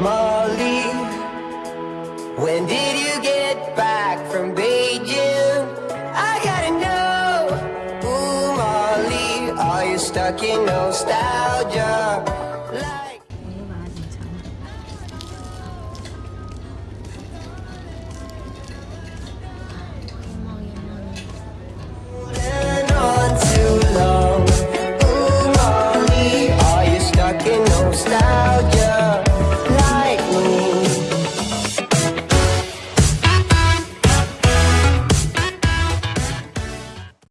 Molly, when did you get back from Beijing? I gotta know. Ooh, Molly, are you stuck in nostalgia?